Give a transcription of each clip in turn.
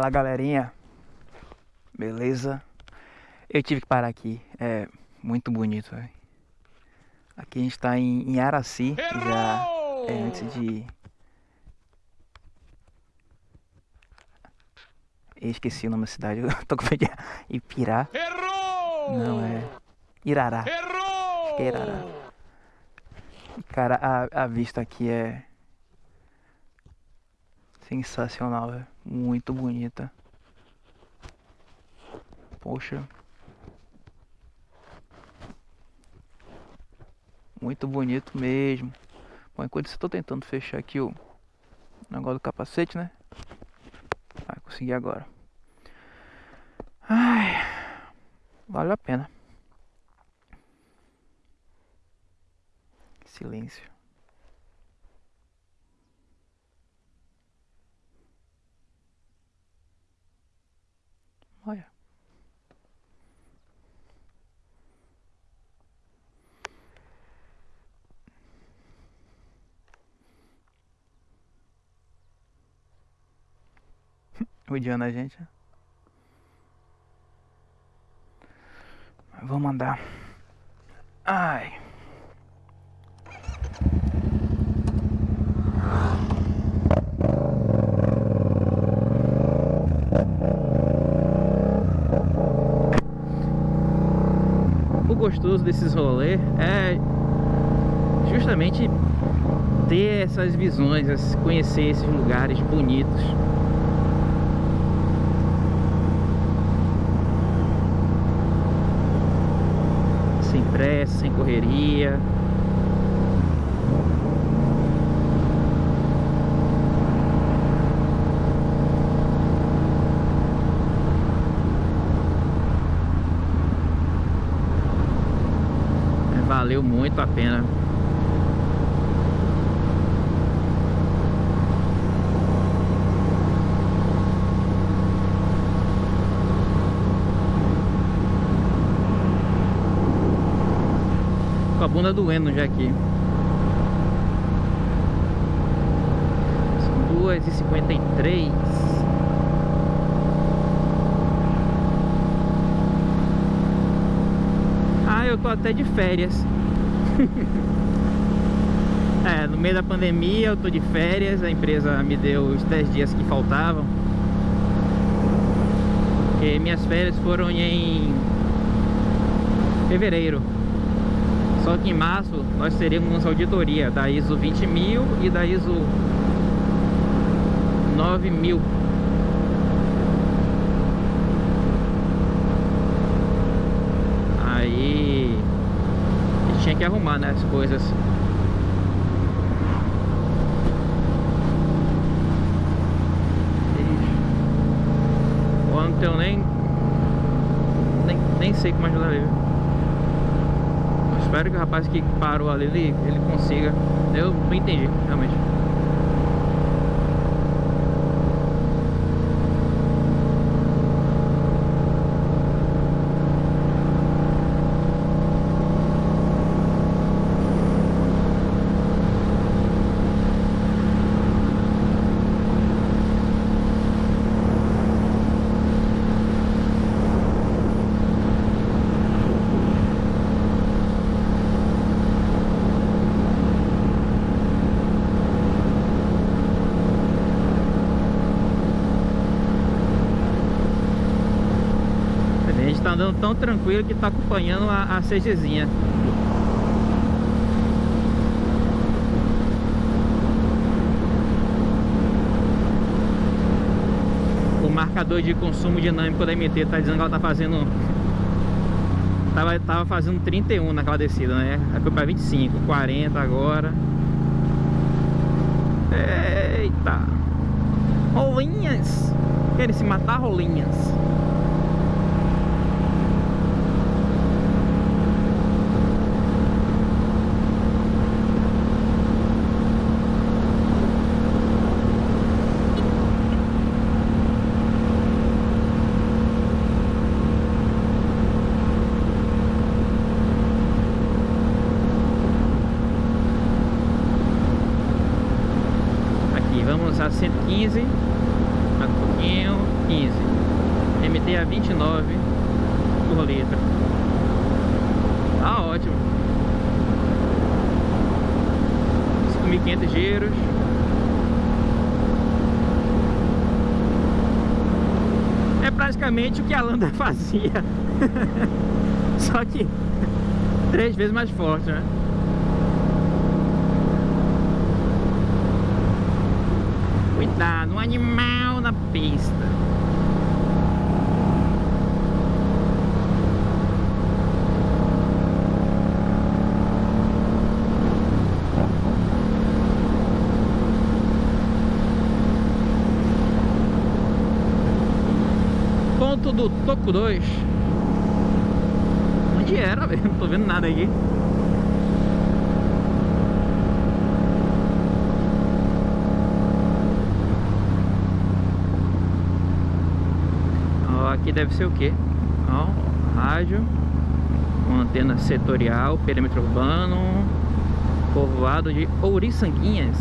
Fala galerinha, beleza? Eu tive que parar aqui, é muito bonito, véio. Aqui a gente tá em, em Araci, já é antes de. Eu esqueci o nome da cidade, eu tô com medo de Ipirá. Errou! Não, é Irará. Errou! Irará. Cara, a, a vista aqui é sensacional, é muito bonita. Poxa. Muito bonito mesmo. Bom, enquanto isso eu tô tentando fechar aqui o negócio do capacete, né? Vai conseguir agora. Ai, vale a pena. Silêncio. Odiando a gente. Vou mandar. Ai. O gostoso desses rolês é justamente ter essas visões, conhecer esses lugares bonitos. Sem pressa, sem correria. valeu muito a pena. Bunda doendo já aqui. São duas e cinquenta e três. Ah, eu tô até de férias. é, no meio da pandemia eu tô de férias, a empresa me deu os 10 dias que faltavam. Porque minhas férias foram em fevereiro. Só que em março nós teremos auditoria da ISO 20000 e da ISO 9000. Aí tinha que arrumar né, as coisas. Eu não tenho nem, nem nem sei como ajudar ele. Espero que o rapaz que parou ali ele, ele consiga. Eu não entendi, realmente. A gente tá andando tão tranquilo que tá acompanhando a, a CGzinha. O marcador de consumo dinâmico da MT tá dizendo que ela tá fazendo... Tava, tava fazendo 31 naquela descida, né? Aí foi pra 25, 40 agora. Eita! Rolinhas! Querem se matar, rolinhas? Aqui, vamos a 115 Mais um pouquinho 15 MTA 29 por litro Tá ótimo. 5.500 giros. É praticamente o que a Landa fazia. Só que Três vezes mais forte, né? Cuidado, um animal na pista. Ponto do Toco 2 Onde era? Não tô vendo nada aqui aqui deve ser o que? Ó, rádio, uma antena setorial, perímetro urbano, povoado de Ouriçanguinhas.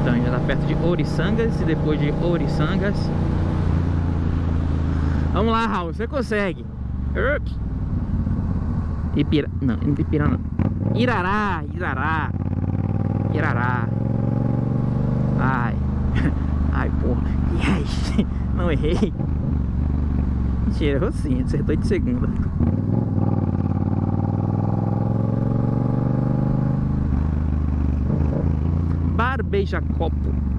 Então já está perto de Ouriçangas e depois de Ouriçangas. Vamos lá, Raul, você consegue. Ipira... Não, Ipira não. Irará, Irará. Irará. Ai. Ai, porra. Yes. Não errei. Mentira, errou sim. Acertou de segunda. Bar Beija Copo.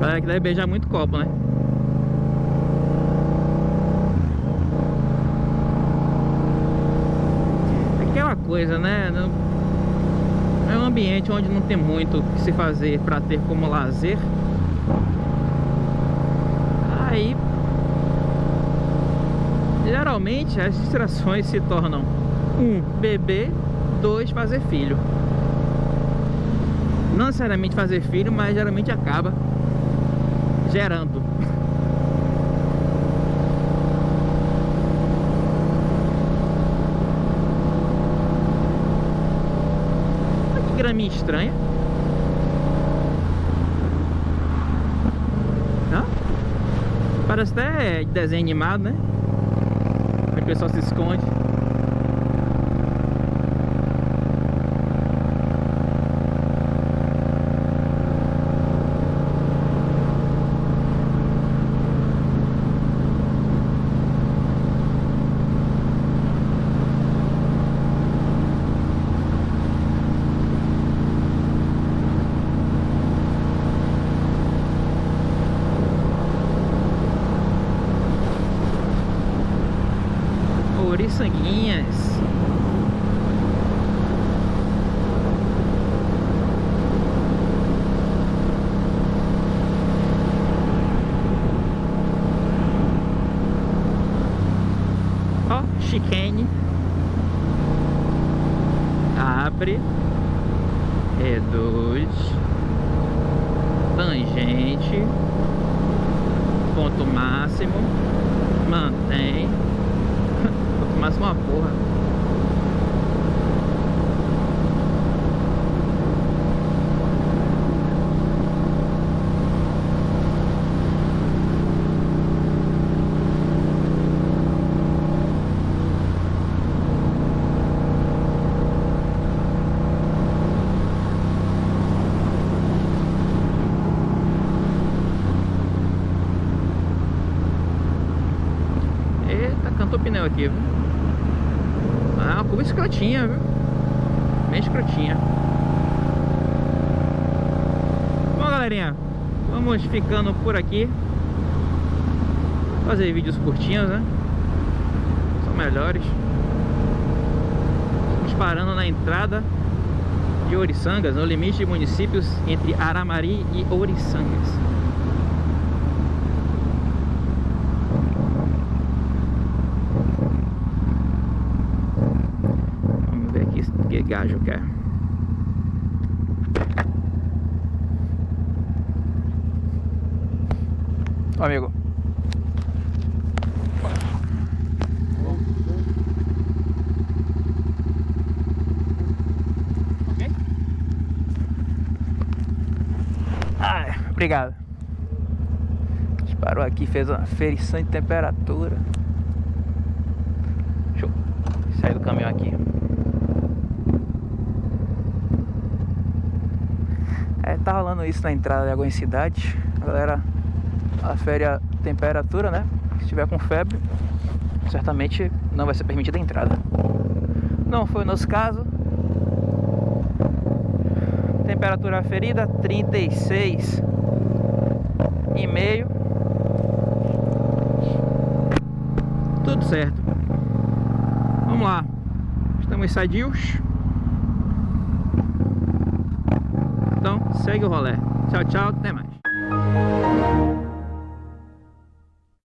Galera que deve beijar muito copo, né? Aquela coisa, né? Um ambiente onde não tem muito o que se fazer para ter como lazer. Aí, geralmente as distrações se tornam um, beber, dois, fazer filho. Não necessariamente fazer filho, mas geralmente acaba gerando. Graminha estranha. Não? Parece até desenho animado, né? O pessoal se esconde. Sanguinhas. Ó, chicane. Abre. Reduz. Tangente. Ponto máximo. Mantém mais uma porra. Cantou pneu aqui, viu? Uma curva escrotinha, viu? Bem escrotinha. Bom, galerinha, vamos ficando por aqui. Fazer vídeos curtinhos, né? São melhores. Estamos parando na entrada de Ouriçangas, no limite de municípios entre Aramari e Ouriçangas. gajo quer. Amigo. Obrigado. Parou aqui, fez uma ferição de temperatura. Deixa Sai do caminhão aqui. É, tá rolando isso na entrada de algumas cidades. A galera afere a temperatura, né? Se tiver com febre, certamente não vai ser permitida a entrada. Não foi o nosso caso. Temperatura aferida 36 e meio. Tudo certo. Vamos lá. Estamos sadios. Então, segue o rolê. Tchau, tchau. Até mais.